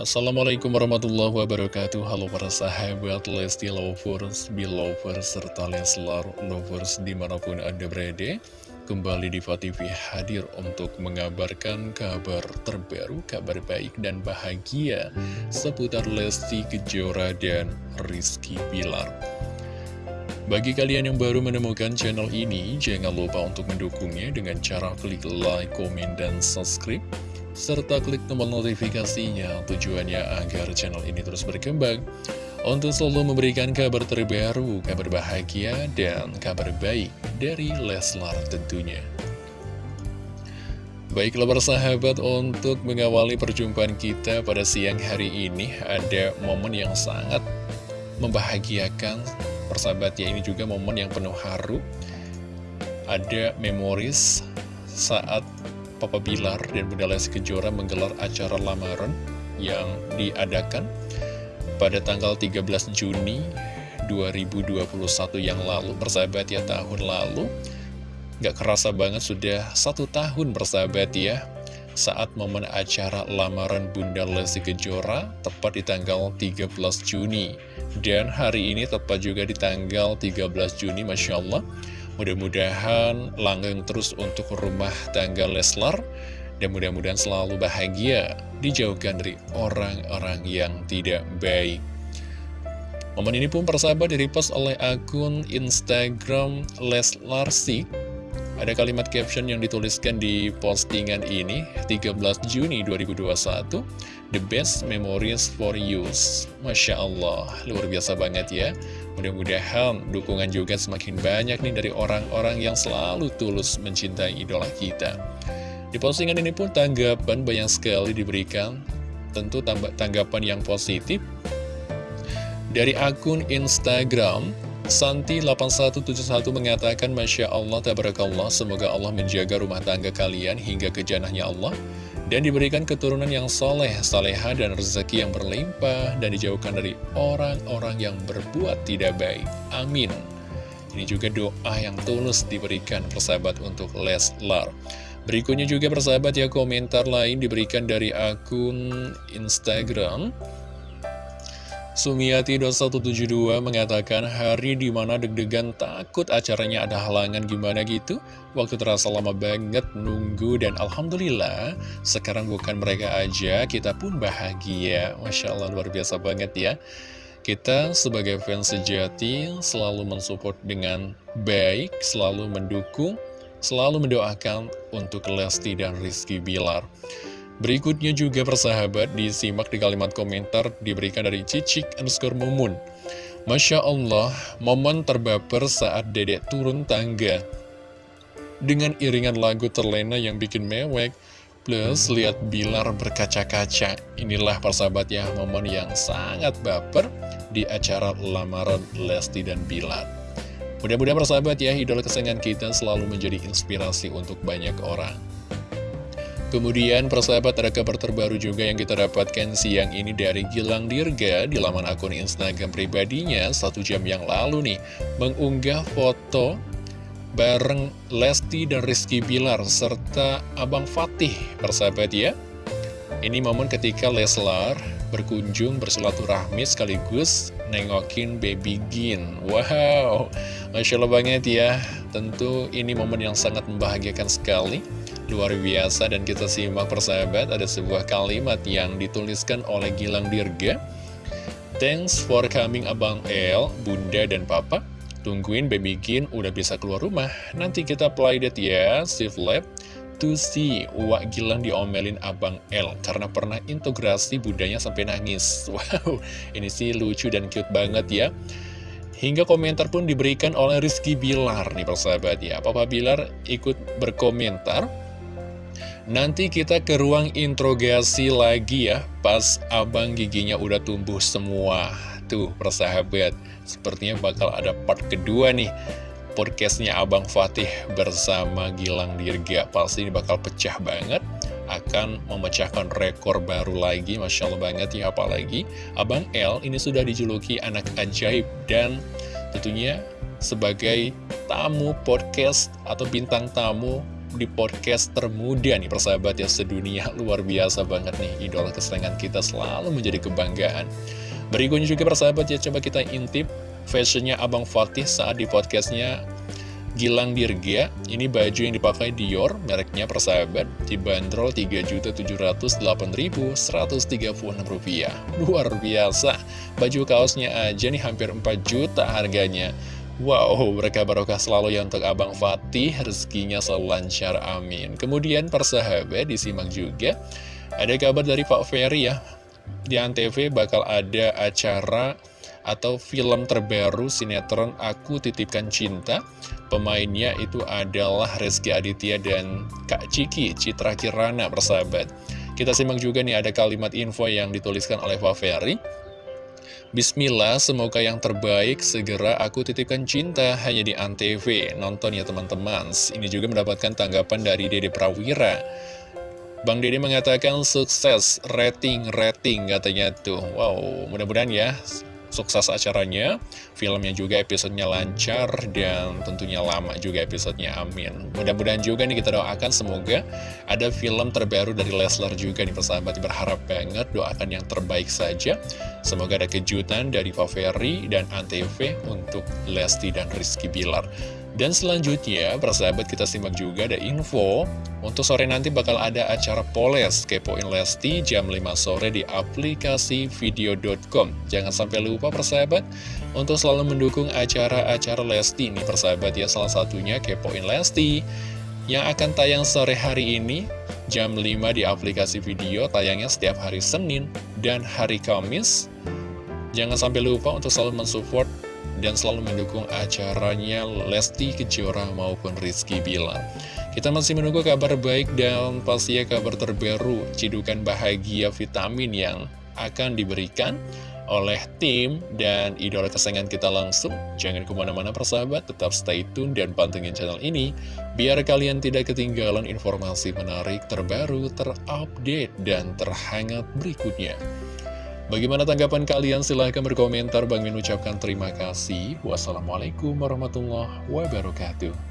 Assalamualaikum warahmatullahi wabarakatuh. Halo para sahabat Lesti Lovers, Belovers, serta Leslar Lovers di mana pun anda berada Kembali di TV hadir untuk mengabarkan kabar terbaru, kabar baik dan bahagia Seputar Lesti Kejora dan Rizky Bilar. Bagi kalian yang baru menemukan channel ini, jangan lupa untuk mendukungnya dengan cara klik like, komen, dan subscribe serta klik tombol notifikasinya tujuannya agar channel ini terus berkembang. Untuk selalu memberikan kabar terbaru, kabar bahagia, dan kabar baik dari Leslar tentunya. Baiklah bersahabat untuk mengawali perjumpaan kita pada siang hari ini ada momen yang sangat membahagiakan. Persahabat ya ini juga momen yang penuh haru. Ada memoris saat Papa Bilar dan Bunda Lesti Kejora menggelar acara lamaran yang diadakan pada tanggal 13 Juni 2021 yang lalu. Bersahabat ya tahun lalu. Gak kerasa banget sudah satu tahun bersahabat ya saat momen acara lamaran Bunda Lesti Kejora tepat di tanggal 13 Juni. Dan hari ini tepat juga di tanggal 13 Juni Masya Allah Mudah-mudahan langgeng terus untuk rumah tangga Leslar dan mudah-mudahan selalu bahagia dijauhkan dari orang-orang yang tidak baik. Momen ini pun persahabat direpost oleh akun Instagram Leslarsi. Ada kalimat caption yang dituliskan di postingan ini 13 Juni 2021 The best memories for you Masya Allah, luar biasa banget ya Mudah-mudahan dukungan juga semakin banyak nih dari orang-orang yang selalu tulus mencintai idola kita. Di postingan ini pun tanggapan banyak sekali diberikan, tentu tanggapan yang positif. Dari akun Instagram, Santi8171 mengatakan, Masya Allah, Tabarakallah, semoga Allah menjaga rumah tangga kalian hingga ke janahnya Allah dan diberikan keturunan yang soleh, saleha, dan rezeki yang berlimpah, dan dijauhkan dari orang-orang yang berbuat tidak baik. Amin. Ini juga doa yang tulus diberikan persahabat untuk Leslar. Berikutnya juga persahabat ya komentar lain diberikan dari akun Instagram Sumiati 2172 mengatakan hari di mana deg-degan takut acaranya ada halangan gimana gitu. Waktu terasa lama banget nunggu dan Alhamdulillah sekarang bukan mereka aja kita pun bahagia. Masya Allah luar biasa banget ya. Kita sebagai fans sejati selalu mensupport dengan baik, selalu mendukung, selalu mendoakan untuk Lesti dan Rizky Bilar. Berikutnya juga persahabat disimak di kalimat komentar diberikan dari Cicik underscore Mumun. Masya Allah, momen terbaper saat dedek turun tangga. Dengan iringan lagu terlena yang bikin mewek, plus lihat Bilar berkaca-kaca. Inilah persahabat ya, momen yang sangat baper di acara lamaran Lesti dan Bilar. Mudah-mudahan persahabat ya, idola kesayangan kita selalu menjadi inspirasi untuk banyak orang. Kemudian persahabat ada kabar terbaru juga yang kita dapatkan siang ini dari Gilang Dirga di laman akun Instagram pribadinya satu jam yang lalu nih mengunggah foto bareng Lesti dan Rizky Bilar serta Abang Fatih persahabat ya. Ini momen ketika Leslar berkunjung bersilaturahmi sekaligus nengokin baby Gin. Wow, Masya Allah banget ya. Tentu ini momen yang sangat membahagiakan sekali luar biasa dan kita simak persahabat ada sebuah kalimat yang dituliskan oleh Gilang Dirga Thanks for coming Abang El, Bunda dan Papa. Tungguin baby Gin udah bisa keluar rumah. Nanti kita play that ya, Steve Lab To see Wak Gilang diomelin Abang El Karena pernah integrasi bundanya sampai nangis. Wow, ini sih lucu dan cute banget ya. Hingga komentar pun diberikan oleh Rizky Bilar nih persahabat ya. Papa Bilar ikut berkomentar Nanti kita ke ruang interogasi lagi ya, pas abang giginya udah tumbuh semua. Tuh, persahabat, sepertinya bakal ada part kedua nih. Podcastnya Abang Fatih bersama Gilang Dirga Pasti ini bakal pecah banget Akan memecahkan rekor baru lagi Masya Allah banget ya Apalagi Abang L ini sudah dijuluki anak ajaib Dan tentunya sebagai tamu podcast atau bintang tamu di podcast termuda nih persahabat ya sedunia luar biasa banget nih idola kesayangan kita selalu menjadi kebanggaan berikutnya juga persahabat ya coba kita intip fashionnya Abang Fatih saat di podcastnya Gilang Dirga, ini baju yang dipakai Dior, mereknya persahabat, dibanderol Rp3.008.136. Luar biasa, baju kaosnya aja nih hampir 4 juta harganya. Wow, mereka barokah selalu ya untuk Abang Fatih, rezekinya selalu lancar, amin. Kemudian persahabat disimak juga, ada kabar dari Pak Ferry ya, di Antv bakal ada acara atau film terbaru sinetron Aku Titipkan Cinta. Pemainnya itu adalah Rizky Aditya dan Kak Ciki, Citra Kirana, persahabat. Kita simak juga nih ada kalimat info yang dituliskan oleh Pak Ferry. Bismillah, semoga yang terbaik segera aku titipkan cinta hanya di Antv. Nonton ya teman-teman. Ini juga mendapatkan tanggapan dari Dede Prawira. Bang Dede mengatakan sukses, rating-rating katanya tuh. Wow, mudah-mudahan ya sukses acaranya, filmnya juga episodenya lancar, dan tentunya lama juga episodenya, amin. Mudah-mudahan juga nih kita doakan semoga ada film terbaru dari Leslar juga nih persahabat, berharap banget doakan yang terbaik saja. Semoga ada kejutan dari Ferry dan Antv untuk Lesti dan Rizky Bilar. Dan selanjutnya, persahabat kita simak juga ada info. Untuk sore nanti bakal ada acara Poles Kepoin Lesti jam 5 sore di aplikasi video.com Jangan sampai lupa persahabat Untuk selalu mendukung acara-acara Lesti ini persahabat ya. Salah satunya Kepoin Lesti Yang akan tayang sore hari ini Jam 5 di aplikasi video Tayangnya setiap hari Senin dan hari Kamis. Jangan sampai lupa untuk selalu mensupport dan selalu mendukung acaranya Lesti Kejora maupun Rizky Bilar. Kita masih menunggu kabar baik dan pastinya kabar terbaru, cidukan bahagia vitamin yang akan diberikan oleh tim dan idola kesayangan kita langsung. Jangan ke mana-mana persahabat, tetap stay tune dan pantengin channel ini, biar kalian tidak ketinggalan informasi menarik terbaru, terupdate, dan terhangat berikutnya. Bagaimana tanggapan kalian? Silahkan berkomentar. Bang Min ucapkan terima kasih. Wassalamualaikum warahmatullahi wabarakatuh.